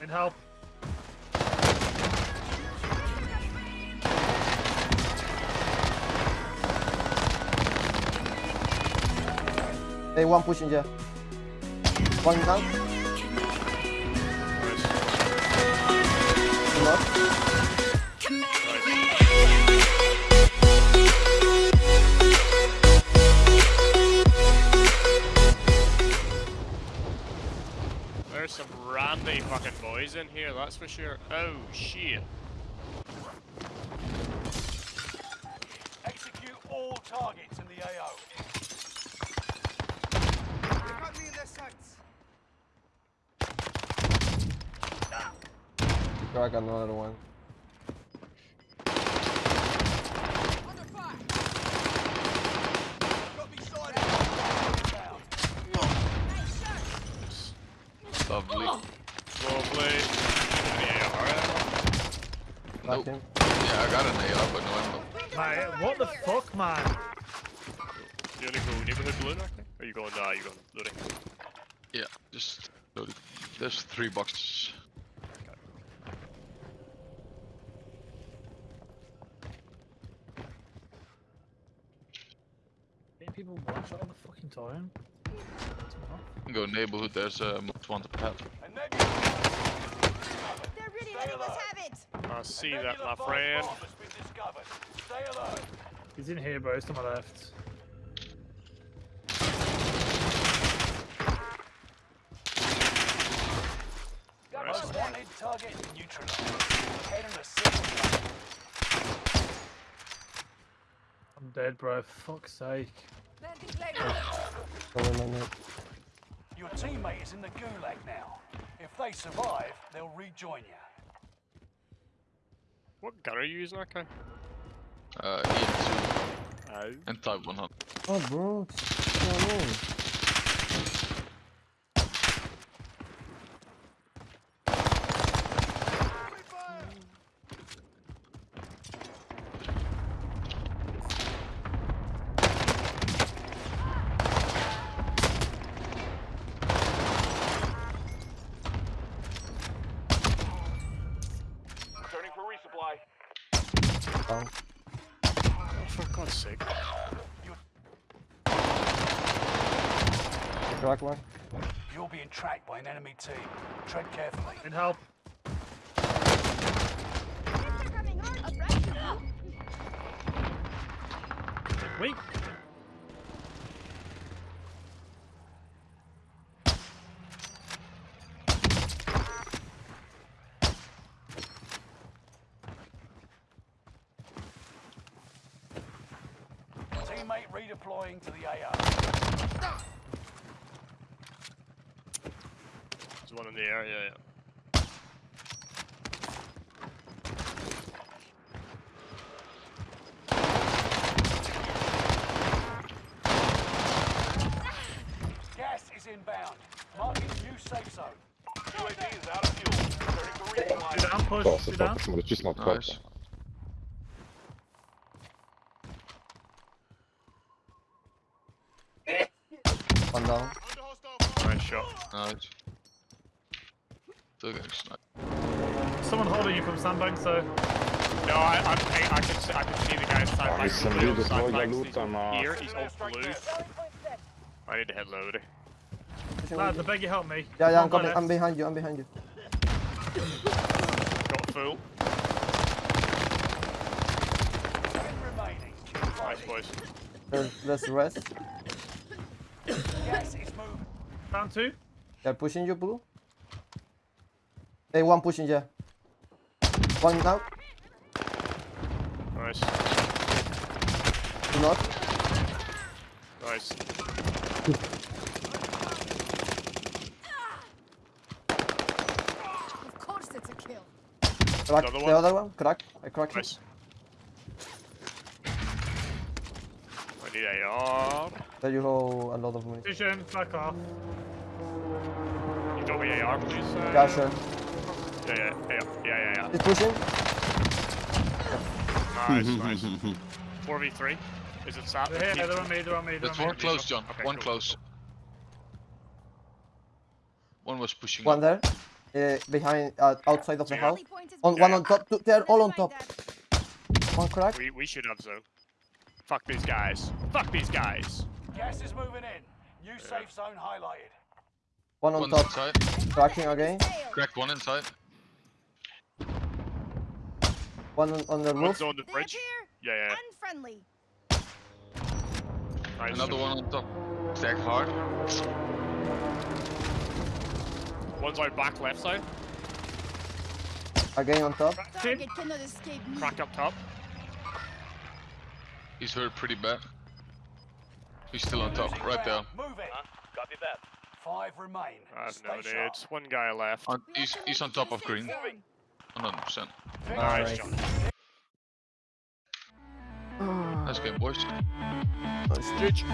Need help. Hey, one pushing there. One down. Nice. Fucking in here, that's for sure. Oh shit. Execute all targets in the AO. They got me in their sights. Crack another one. Under fire. Got me sighted. Lovely. Lovely. Yeah, alright. Crack Nope. him. Yeah, I got an AR, but no ammo. Mate, what the fuck, man? You wanna go neighborhood blue now? Are you going, uh, you going looting? Yeah, just loaded. There's three boxes. People watch shot all the fucking time. Go neighborhood, there's a most wanted path. A nebula They're really Stay letting us alert. have it. I see that, my friend. bomb has been discovered. Stay alert. He's in here, bro. He's to my left. Most wanted target neutralized. Head in a single I'm dead, bro. Fuck's sake. Landing plane. Cover my neck. Your teammate is in the gulag now. If they survive, they'll rejoin you. What gun are you using, okay? Uh, EM2 Oh. and Type 100. Oh, bro. What's going on? Turning for resupply. Down. oh, for God's sake. Crack one. You're being tracked by an enemy team. Tread carefully. Need help. They're coming hard. Right. Weak. Teammate redeploying to the AO. There's one in the air, yeah, yeah. Gas is inbound. Marking new safe zone. UAV is out of fuel. Turning for resupply. Sit down, push. Forza, Sit down. just not Nice. forza. One down. Nice shot. Nice. Still getting sniped. Someone holding you from sandbank, so. No, I, I'm, I, I can see, I can see the guy inside Ah, my he's some blue side with flanks. loot He's on, here, he's all blue. I need to head low there. Lads, I beg you help me. Yeah, yeah, I'm Come on, coming. I'm behind you. I'm behind you. Got full. Ten remaining. Nice boys. There's, there's rest. Gas is moving. Down two. They're pushing you, blue. Hey, one pushing there. One down. Nice. Do not. Nice. Of course it's a kill. Crack Another the other one. Crack. I cracked him. Nice. I need AR. There you go. A lot of money. Vision, back off. You got me AR, please? Uh, Yeah, sure. Yeah, yeah, yeah, yeah, yeah, He's pushing. yeah. Nice, nice. 4v3. Is it sat? They're here, they're on me, they're on me, they're That's on me. one close, John. Okay, one cool, close. One was pushing One up. there. Uh, behind, uh, outside of the Yeah. house. Rally point is On Yeah, one yeah. on top. Two, they're all on top. One crack. We, we should have zone. Fuck these guys. Fuck these guys. Gas is moving in. New safe zone highlighted. One on One's top. inside. Cracking On the again. enemy's. Cracked one inside. One on, on the roof. One's on the bridge. Yeah, yeah. unfriendly. Nice. Another one on top. Stack hard. One's out back left side. Again on top. Cracked him. Target cannot escape me. Cracked up top. He's hurt pretty bad. He's still on top, right there. ground. Move it. Copy that. Five remain. I have Stay no sharp. One guy left. On, he's, he's on top of green. 100%. Nice, Alright. John. Nice game, boys. Nice. GG.